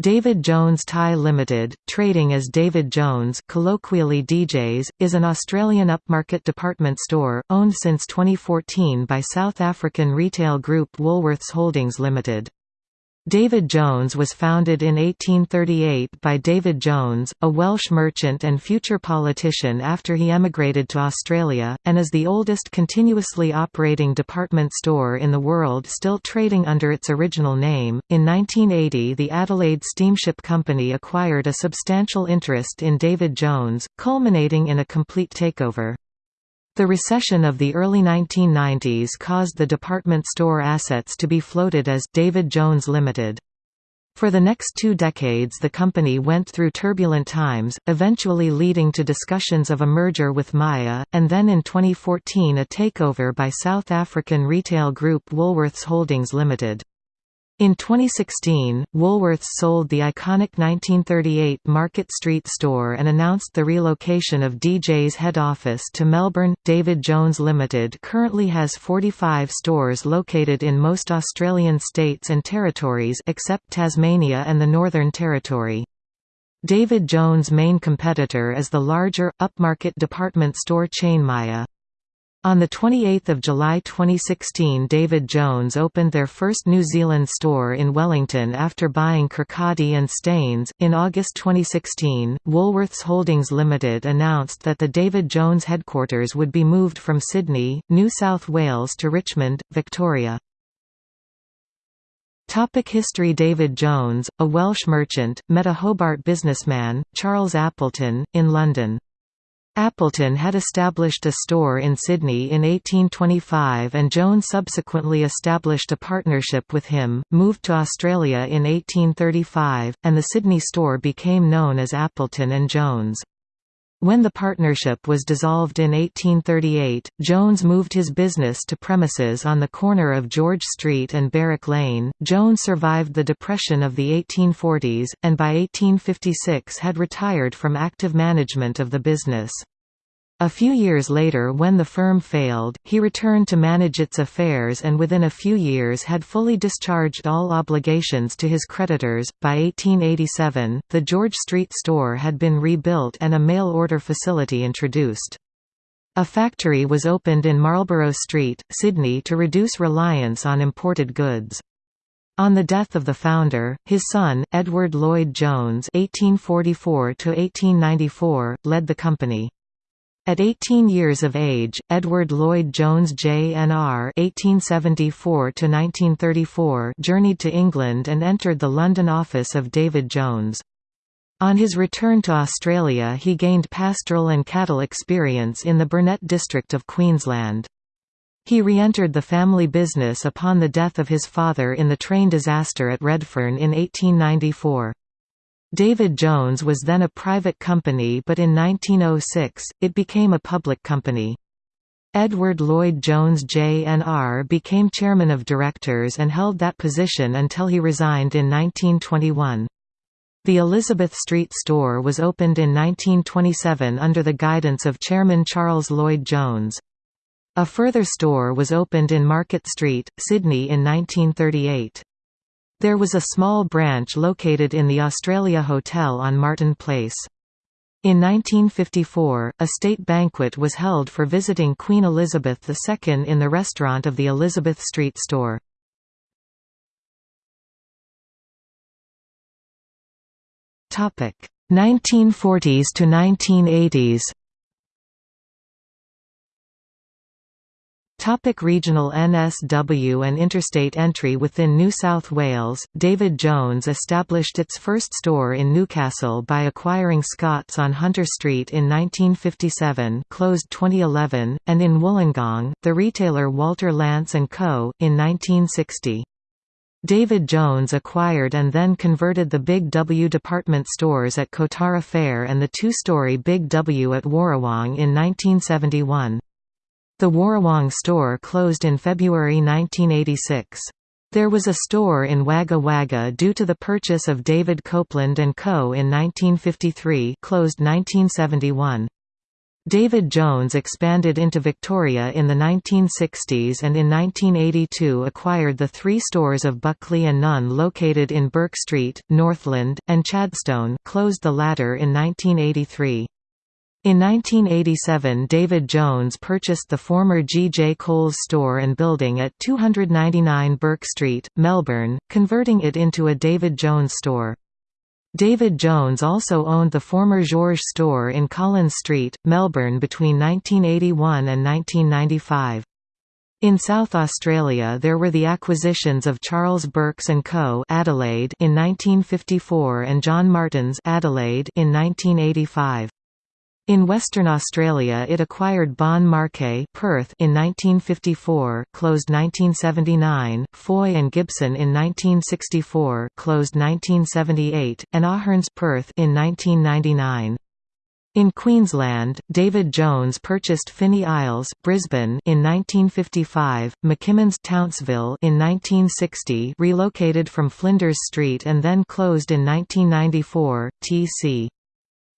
David Jones Thai Limited, trading as David Jones colloquially DJs, is an Australian upmarket department store, owned since 2014 by South African retail group Woolworths Holdings Limited. David Jones was founded in 1838 by David Jones, a Welsh merchant and future politician after he emigrated to Australia, and is the oldest continuously operating department store in the world still trading under its original name. In 1980, the Adelaide Steamship Company acquired a substantial interest in David Jones, culminating in a complete takeover. The recession of the early 1990s caused the department store assets to be floated as David Jones Limited. For the next two decades the company went through turbulent times, eventually leading to discussions of a merger with Myer, and then in 2014 a takeover by South African retail group Woolworths Holdings Limited. In 2016, Woolworths sold the iconic 1938 Market Street store and announced the relocation of DJ's head office to Melbourne. David Jones Limited currently has 45 stores located in most Australian states and territories except Tasmania and the Northern Territory. David Jones' main competitor is the larger, upmarket department store chain Myer. On 28 July 2016 David Jones opened their first New Zealand store in Wellington after buying Kirkcaldie and Stains. In August 2016, Woolworths Holdings Limited announced that the David Jones headquarters would be moved from Sydney, New South Wales to Richmond, Victoria. Topic History David Jones, a Welsh merchant, met a Hobart businessman, Charles Appleton, in London. Appleton had established a store in Sydney in 1825 and Jones subsequently established a partnership with him, moved to Australia in 1835, and the Sydney store became known as Appleton and Jones. When the partnership was dissolved in 1838, Jones moved his business to premises on the corner of George Street and Barrack Lane. Jones survived the Depression of the 1840s, and by 1856 had retired from active management of the business. A few years later when the firm failed, he returned to manage its affairs and within a few years had fully discharged all obligations to his creditors. By 1887, the George Street store had been rebuilt and a mail order facility introduced. A factory was opened in Marlborough Street, Sydney to reduce reliance on imported goods. On the death of the founder, his son, Edward Lloyd Jones (1844–1894), led the company. At 18 years of age, Edward Lloyd Jones JNR (1874–1934) journeyed to England and entered the London office of David Jones. On his return to Australia he gained pastoral and cattle experience in the Burnett district of Queensland. He re-entered the family business upon the death of his father in the train disaster at Redfern in 1894. David Jones was then a private company but in 1906, it became a public company. Edward Lloyd Jones Jr. became chairman of directors and held that position until he resigned in 1921. The Elizabeth Street store was opened in 1927 under the guidance of Chairman Charles Lloyd Jones. A further store was opened in Market Street, Sydney in 1938. There was a small branch located in the Australia Hotel on Martin Place. In 1954, a state banquet was held for visiting Queen Elizabeth II in the restaurant of the Elizabeth Street store. Topic: 1940s to 1980s. Topic regional NSW and interstate entry Within New South Wales, David Jones established its first store in Newcastle by acquiring Scott's on Hunter Street in 1957 closed 2011, and in Wollongong, the retailer Walter Lance & Co., in 1960. David Jones acquired and then converted the Big W department stores at Kotara Fair and the two-story Big W at Warrawong in 1971. The Warrawong store closed in February 1986. There was a store in Wagga Wagga due to the purchase of David Copeland & Co. in 1953 closed 1971. David Jones expanded into Victoria in the 1960s and in 1982 acquired the three stores of Buckley and Nunn located in Bourke Street, Northland, and Chadstone closed the latter in 1983. In 1987 David Jones purchased the former G. J. Coles store and building at 299 Bourke Street, Melbourne, converting it into a David Jones store. David Jones also owned the former Georges store in Collins Street, Melbourne between 1981 and 1995. In South Australia there were the acquisitions of Charles Birks & Co. Adelaide in 1954 and John Martin's Adelaide in 1985. In Western Australia it acquired Bon Marché Perth in 1954 closed 1979, Foy and Gibson in 1964 closed 1978, and Ahern's Perth in 1999. In Queensland, David Jones purchased Finney Isles Brisbane in 1955, McKimmons Townsville in 1960 relocated from Flinders Street and then closed in 1994, T.C.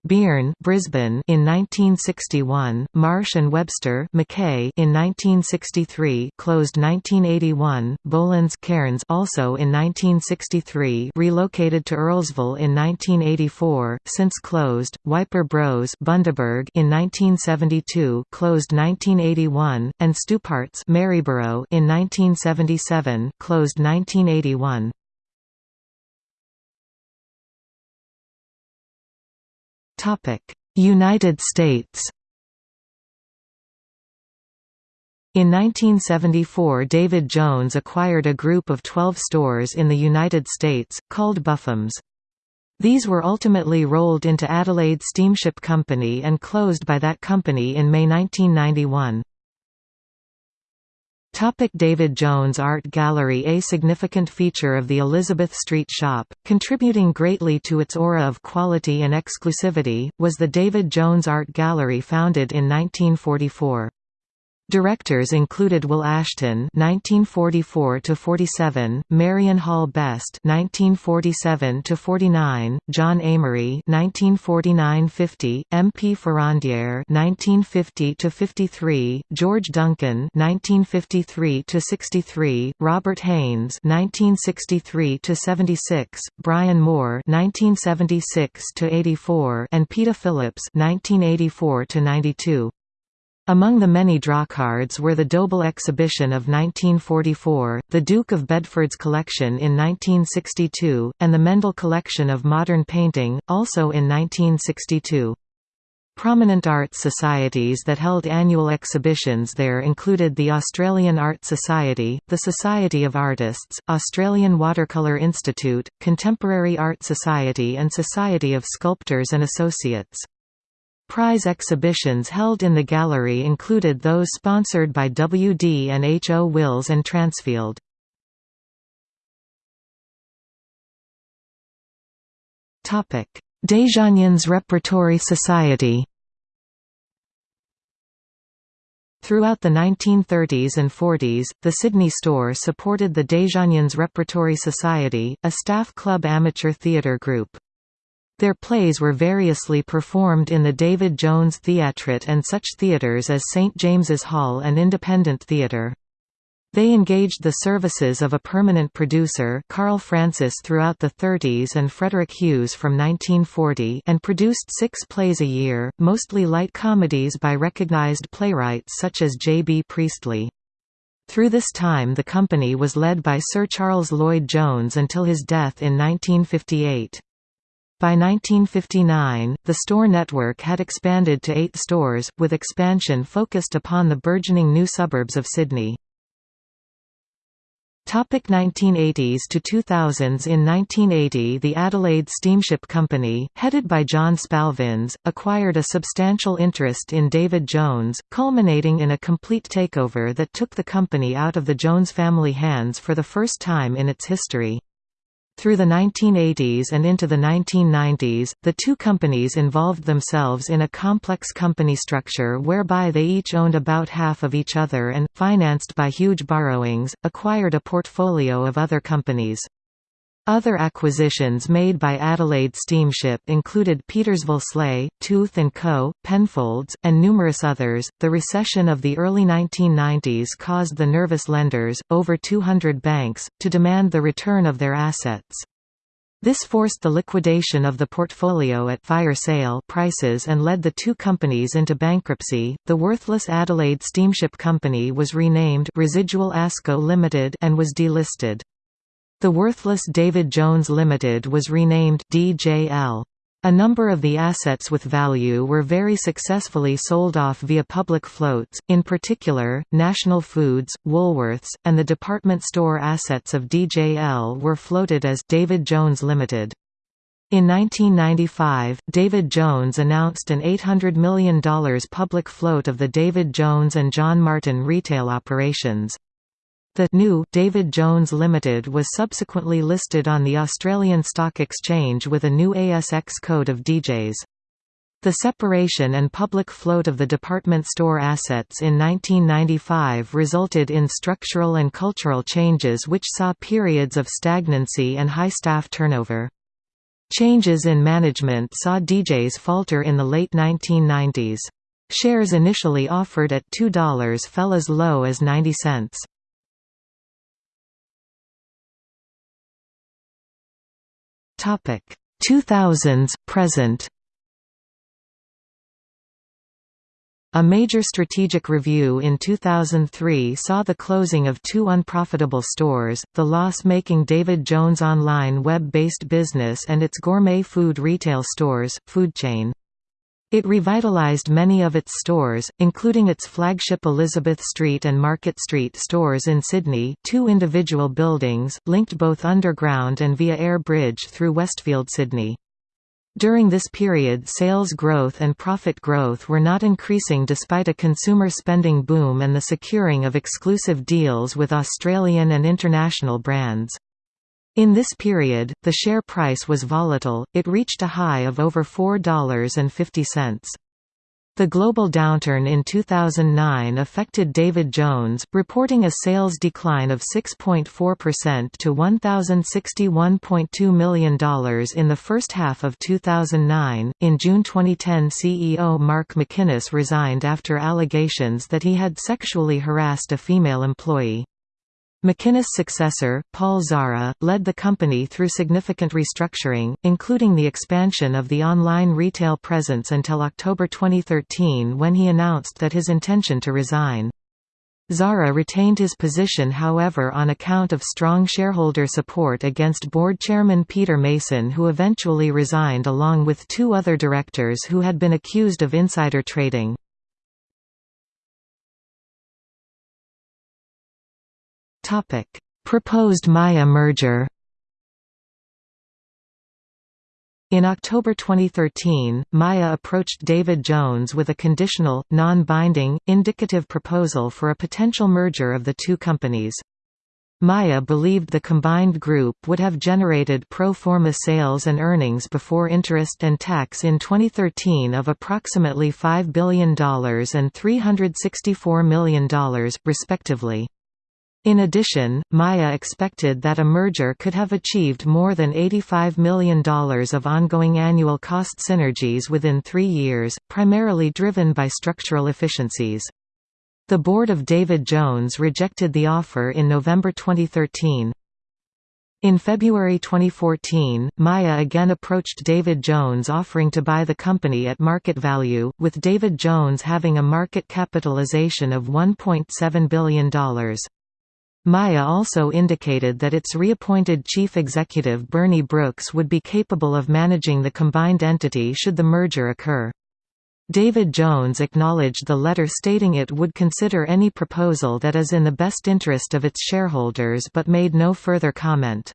Beirne Brisbane in 1961, Marsh and Webster Mackay in 1963, closed 1981, Bolins Cairns also in 1963, relocated to Earlsville in 1984, since closed, Wiper Bros Bundaberg in 1972, closed 1981, and Stuparts Maryborough in 1977, closed 1981. United States In 1974 David Jones acquired a group of 12 stores in the United States, called Buffums. These were ultimately rolled into Adelaide Steamship Company and closed by that company in May 1991. Topic David Jones Art Gallery A significant feature of the Elizabeth Street shop, contributing greatly to its aura of quality and exclusivity, was the David Jones Art Gallery founded in 1944. Directors included Will Ashton (1944–47), Marion Hall Best (1947–49), John Amory (1949–50), M. P. Ferrandier (1950–53), George Duncan (1953–63), Robert Haynes (1963–76), Brian Moore (1976–84), and Peter Phillips (1984–92). Among the many drawcards were the Dobell exhibition of 1944, the Duke of Bedford's collection in 1962, and the Mendel collection of modern painting, also in 1962. Prominent art societies that held annual exhibitions there included the Australian Art Society, the Society of Artists, Australian Watercolour Institute, Contemporary Art Society and Society of Sculptors and Associates. Prize exhibitions held in the gallery included those sponsored by W.D. and H. O. Wills and Transfield. Desjardins Repertory Society Throughout the 1930s and 40s, the Sydney store supported the Desjardins Repertory Society, a staff club amateur theatre group. Their plays were variously performed in the David Jones Theatrette and such theatres as St James's Hall and Independent Theatre. They engaged the services of a permanent producer Carl Francis throughout the 30s and Frederick Hughes from 1940 and produced six plays a year, mostly light comedies by recognized playwrights such as J. B. Priestley. Through this time the company was led by Sir Charles Lloyd Jones until his death in 1958. By 1959, the store network had expanded to eight stores, with expansion focused upon the burgeoning new suburbs of Sydney. Topic 1980s to 2000s In 1980 the Adelaide Steamship Company, headed by John Spalvins, acquired a substantial interest in David Jones, culminating in a complete takeover that took the company out of the Jones family hands for the first time in its history. Through the 1980s and into the 1990s, the two companies involved themselves in a complex company structure whereby they each owned about half of each other and, financed by huge borrowings, acquired a portfolio of other companies. Other acquisitions made by Adelaide Steamship included Petersville Sleigh, Tooth & Co., Penfolds, and numerous others. The recession of the early 1990s caused the nervous lenders, over 200 banks, to demand the return of their assets. This forced the liquidation of the portfolio at fire sale prices and led the two companies into bankruptcy. The worthless Adelaide Steamship Company was renamed Residual Asco Limited and was delisted. The worthless David Jones Limited was renamed DJL. A number of the assets with value were very successfully sold off via public floats, in particular, National Foods, Woolworths, and the department store assets of DJL were floated as David Jones Limited. In 1995, David Jones announced an $800 million public float of the David Jones and John Martin retail operations. The new David Jones Limited was subsequently listed on the Australian Stock Exchange with a new ASX code of DJs. The separation and public float of the department store assets in 1995 resulted in structural and cultural changes which saw periods of stagnancy and high staff turnover. Changes in management saw DJs falter in the late 1990s. Shares initially offered at $2 fell as low as 90 cents. Topic 2000s present. A major strategic review in 2003 saw the closing of two unprofitable stores, the loss-making David Jones online web-based business and its gourmet food retail stores, Food Chain. It revitalized many of its stores, including its flagship Elizabeth Street and Market Street stores in Sydney two individual buildings, linked both underground and via air bridge through Westfield Sydney. During this period sales growth and profit growth were not increasing despite a consumer spending boom and the securing of exclusive deals with Australian and international brands. In this period, the share price was volatile, it reached a high of over $4.50. The global downturn in 2009 affected David Jones, reporting a sales decline of 6.4% to $1,061.2 million in the first half of 2009. In June 2010, CEO Mark McInnes resigned after allegations that he had sexually harassed a female employee. McInnes' successor, Paul Zahra, led the company through significant restructuring, including the expansion of the online retail presence until October 2013 when he announced that his intention to resign. Zahra retained his position however on account of strong shareholder support against board chairman Peter Mason who eventually resigned along with two other directors who had been accused of insider trading. Proposed Myer merger. In October 2013, Myer approached David Jones with a conditional, non-binding, indicative proposal for a potential merger of the two companies. Myer believed the combined group would have generated pro forma sales and earnings before interest and tax in 2013 of approximately $5 billion and $364 million, respectively. In addition, Myer expected that a merger could have achieved more than $85 million of ongoing annual cost synergies within three years, primarily driven by structural efficiencies. The board of David Jones rejected the offer in November 2013. In February 2014, Myer again approached David Jones offering to buy the company at market value, with David Jones having a market capitalization of $1.7 billion. Myer also indicated that its reappointed chief executive Bernie Brooks would be capable of managing the combined entity should the merger occur. David Jones acknowledged the letter stating it would consider any proposal that is in the best interest of its shareholders but made no further comment.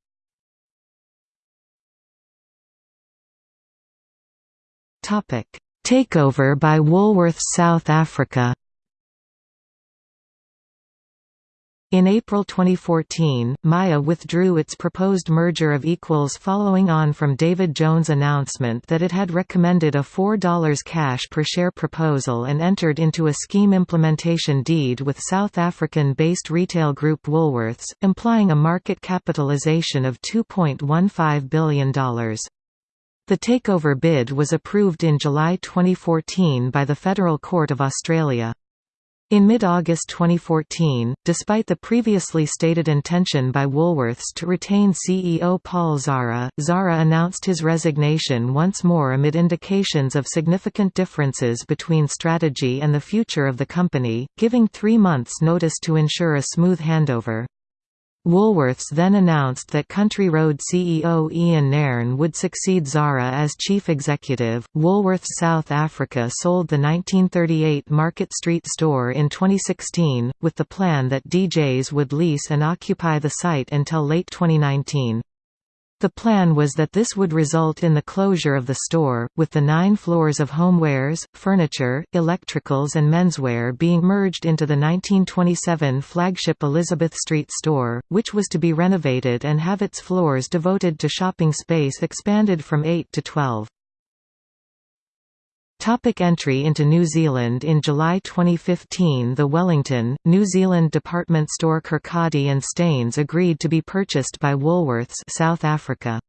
Takeover by Woolworths South Africa In April 2014, Myer withdrew its proposed merger of equals following on from David Jones' announcement that it had recommended a $4 cash per share proposal and entered into a scheme implementation deed with South African-based retail group Woolworths, implying a market capitalization of $2.15 billion. The takeover bid was approved in July 2014 by the Federal Court of Australia. In mid-August 2014, despite the previously stated intention by Woolworths to retain CEO Paul Zahra, Zahra announced his resignation once more amid indications of significant differences between strategy and the future of the company, giving three months' notice to ensure a smooth handover. Woolworths then announced that Country Road CEO Ian Nairn would succeed Zahra as chief executive. Woolworths South Africa sold the 1938 Market Street store in 2016, with the plan that DJs would lease and occupy the site until late 2019. The plan was that this would result in the closure of the store, with the nine floors of homewares, furniture, electricals and menswear being merged into the 1927 flagship Elizabeth Street store, which was to be renovated and have its floors devoted to shopping space expanded from 8 to 12. Topic entry into New Zealand In July 2015 the Wellington, New Zealand department store Kirkcaldie and Stains agreed to be purchased by Woolworths South Africa.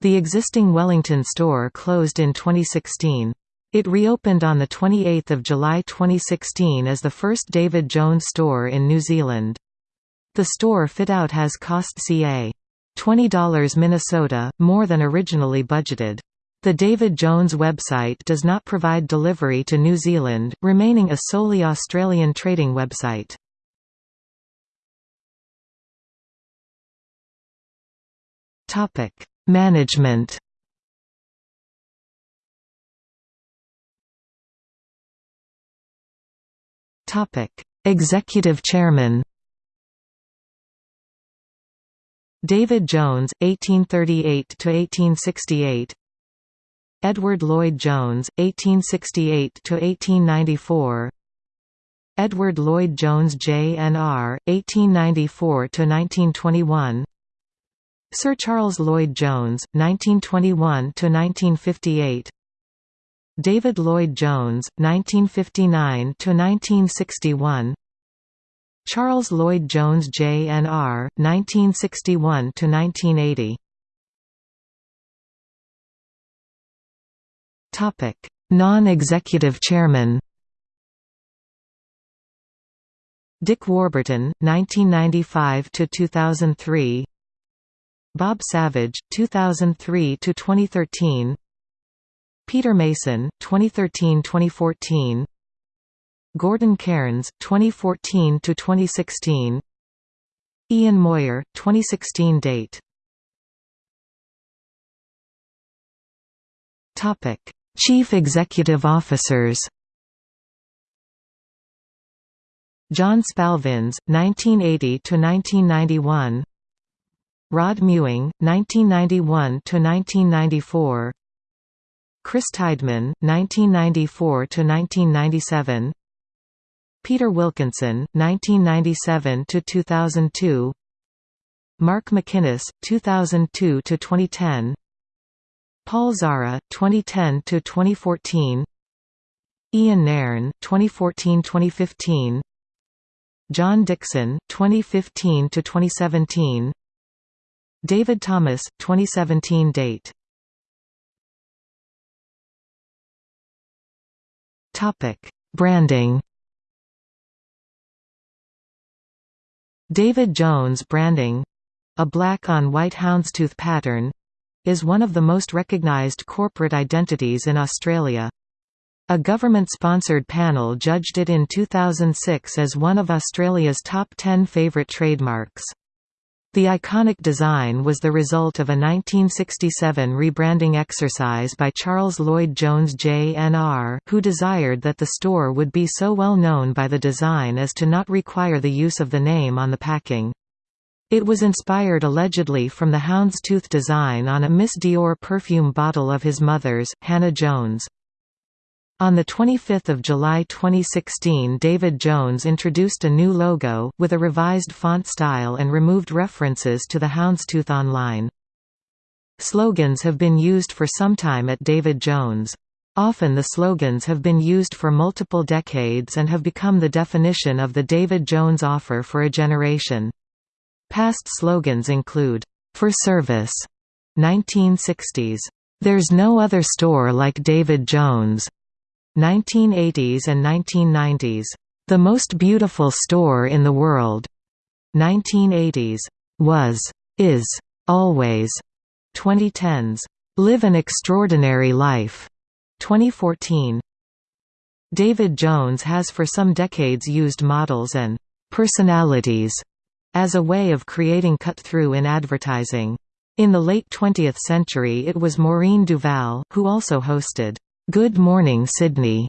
The existing Wellington store closed in 2016. It reopened on 28 July 2016 as the first David Jones store in New Zealand. The store fit-out has cost ca. $20 Minnesota, more than originally budgeted. The David Jones website does not provide delivery to New Zealand, remaining a solely Australian trading website. Topic: Management Topic: Executive Chairman David Jones, 1838–1868 Edward Lloyd Jones, 1868–1894 Edward Lloyd Jones Jr., 1894–1921 Sir Charles Lloyd Jones, 1921–1958 David Lloyd Jones, 1959–1961 Charles Lloyd Jones Jr., 1961–1980 Non-executive chairman Dick Warburton, 1995 to 2003. Bob Savage, 2003 to 2013. Peter Mason, 2013–2014 Gordon Cairns, 2014 to 2016. Ian Moir, 2016 date Topic Chief Executive Officers. John Spalvins, 1980–1991 Rod Mewing, 1991–1994 Chris Tideman, 1994–1997 Peter Wilkinson, 1997–2002 Mark McInnes, 2002–2010 Paul Zahra, 2010 to 2014. Ian Nairn, 2014-2015. John Dixon, 2015 to 2017. David Thomas, 2017 date. Topic: Branding. David Jones branding, a black on white houndstooth pattern, is one of the most recognised corporate identities in Australia. A government-sponsored panel judged it in 2006 as one of Australia's top 10 favourite trademarks. The iconic design was the result of a 1967 rebranding exercise by Charles Lloyd Jones Jr., who desired that the store would be so well known by the design as to not require the use of the name on the packing. It was inspired allegedly from the houndstooth design on a Miss Dior perfume bottle of his mother's, Hannah Jones. On 25 July 2016 David Jones introduced a new logo, with a revised font style and removed references to the Houndstooth Online. Slogans have been used for some time at David Jones. Often the slogans have been used for multiple decades and have become the definition of the David Jones offer for a generation. Past slogans include, "'For Service' 1960s, "'There's no other store like David Jones' 1980s and 1990s, "'The most beautiful store in the world' 1980s, "'Was, is, always' 2010s, "'Live an Extraordinary Life' 2014 David Jones has for some decades used models and «personalities» as a way of creating cut-through in advertising. In the late 20th century it was Maureen Duval, who also hosted, "'Good Morning Sydney'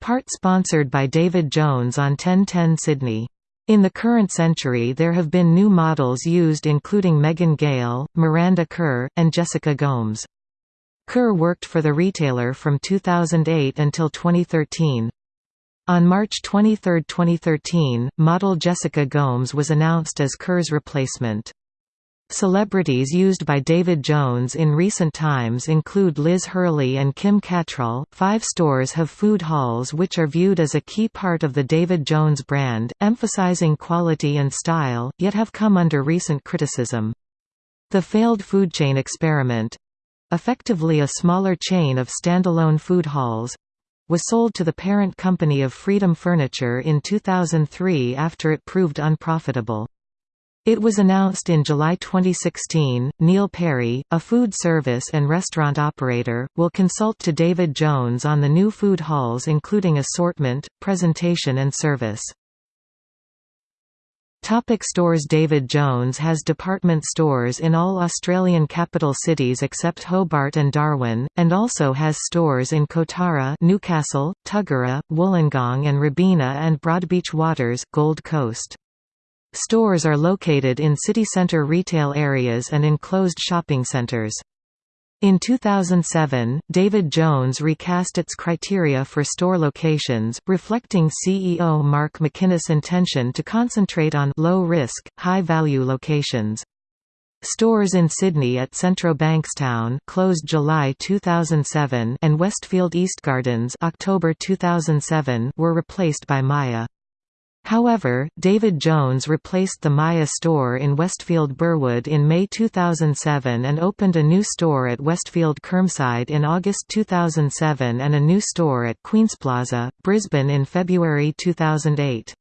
part sponsored by David Jones on 1010 Sydney. In the current century there have been new models used including Megan Gale, Miranda Kerr, and Jessica Gomes. Kerr worked for the retailer from 2008 until 2013. On March 23, 2013, model Jessica Gomes was announced as Kerr's replacement. Celebrities used by David Jones in recent times include Liz Hurley and Kim Cattrall. Five stores have food halls which are viewed as a key part of the David Jones brand, emphasizing quality and style, yet have come under recent criticism. The failed food chain experiment effectively a smaller chain of standalone food halls was sold to the parent company of Freedom Furniture in 2003 after it proved unprofitable. It was announced in July 2016. Neil Perry, a food service and restaurant operator, will consult to David Jones on the new food halls including assortment, presentation and service. Topic stores David Jones has department stores in all Australian capital cities except Hobart and Darwin, and also has stores in Kotara Newcastle, Tuggerah, Wollongong and Robina and Broadbeach Waters Gold Coast. Stores are located in city centre retail areas and enclosed shopping centres. In 2007, David Jones recast its criteria for store locations, reflecting CEO Mark McInnes' intention to concentrate on low-risk, high-value locations. Stores in Sydney at Centro Bankstown closed July 2007 and Westfield Eastgardens October 2007 were replaced by Myer. However, David Jones replaced the Myer store in Westfield Burwood in May 2007 and opened a new store at Westfield Chermside in August 2007 and a new store at Queensplaza, Brisbane in February 2008.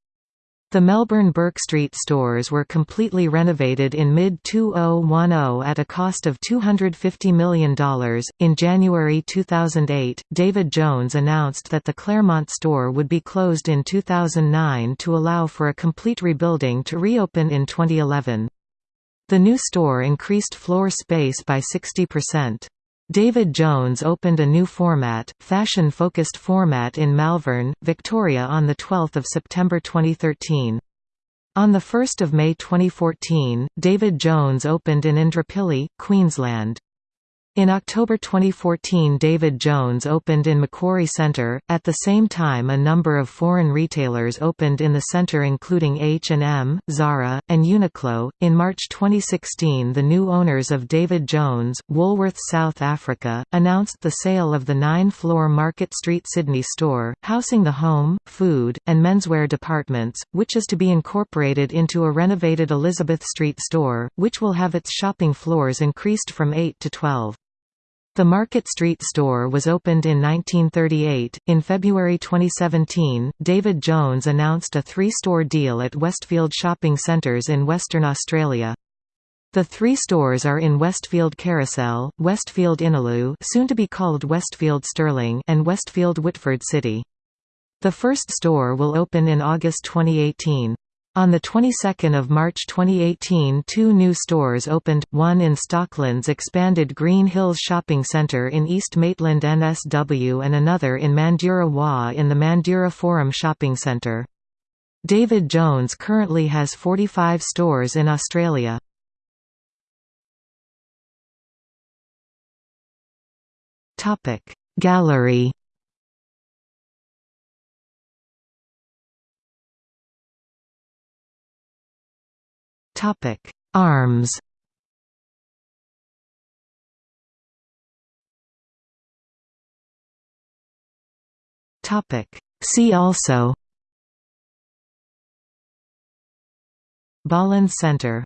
The Melbourne Bourke Street stores were completely renovated in mid-2010 at a cost of $250 million. In January 2008, David Jones announced that the Claremont store would be closed in 2009 to allow for a complete rebuilding to reopen in 2011. The new store increased floor space by 60%. David Jones opened a new format, fashion-focused format in Malvern, Victoria on 12 September 2013. On 1 May 2014, David Jones opened in Indooroopilly, Queensland. In October 2014 David Jones opened in Macquarie Centre, at the same time a number of foreign retailers opened in the centre including H&M, Zara, and Uniqlo. In March 2016 the new owners of David Jones, Woolworths South Africa, announced the sale of the nine-floor Market Street Sydney store, housing the home, food, and menswear departments, which is to be incorporated into a renovated Elizabeth Street store, which will have its shopping floors increased from 8 to 12. The Market Street store was opened in 1938. In February 2017, David Jones announced a three store deal at Westfield Shopping Centres in Western Australia. The three stores are in Westfield Carousel, Westfield Innaloo soon to be called Westfield Stirling and Westfield Whitford City. The first store will open in August 2018. On the 22nd of March 2018 two new stores opened, one in Stockland's expanded Green Hills Shopping Centre in East Maitland NSW and another in Mandurah Wa in the Mandurah Forum Shopping Centre. David Jones currently has 45 stores in Australia. Gallery Arms Topic: See also Bolland Center